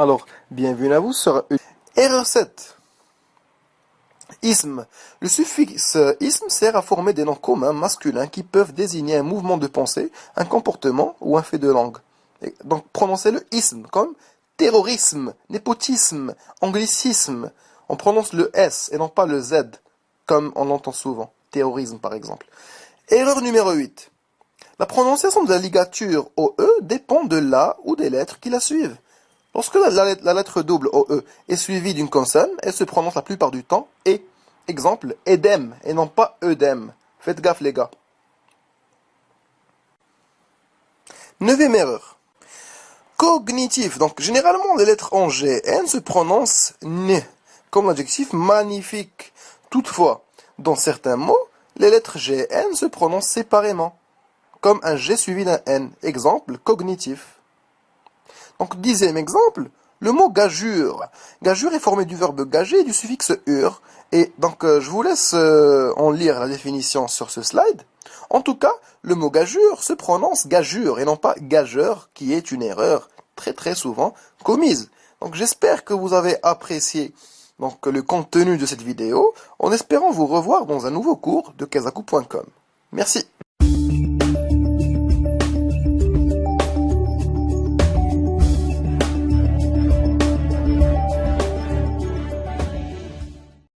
Alors, bienvenue à vous sur Erreur 7. Isme. Le suffixe isme sert à former des noms communs masculins qui peuvent désigner un mouvement de pensée, un comportement ou un fait de langue. donc prononcez le isme comme terrorisme, népotisme, anglicisme. On prononce le S et non pas le Z, comme on l'entend souvent. Terrorisme par exemple. Erreur numéro 8. La prononciation de la ligature OE dépend de la ou des lettres qui la suivent. Lorsque la, lettre double OE est suivie d'une consonne, elle se prononce la plupart du temps E. Exemple, EDEM et non pas EDEM. Faites gaffe les gars. Neuvième erreur. Cognitif. Donc généralement les lettres en GN se prononcent N, comme l'adjectif magnifique. Toutefois, dans certains mots, les lettres GN se prononcent séparément, comme un G suivi d'un N. Exemple, cognitif. Donc, dixième exemple, le mot gageure. Gageure est formé du verbe gager et du suffixe ur. Et donc, euh, je vous laisse euh, en lire la définition sur ce slide. En tout cas, le mot gageure se prononce gageure et non pas gageur, qui est une erreur très très souvent commise. Donc, j'espère que vous avez apprécié donc, le contenu de cette vidéo, en espérant vous revoir dans un nouveau cours de kazaku.com. Merci.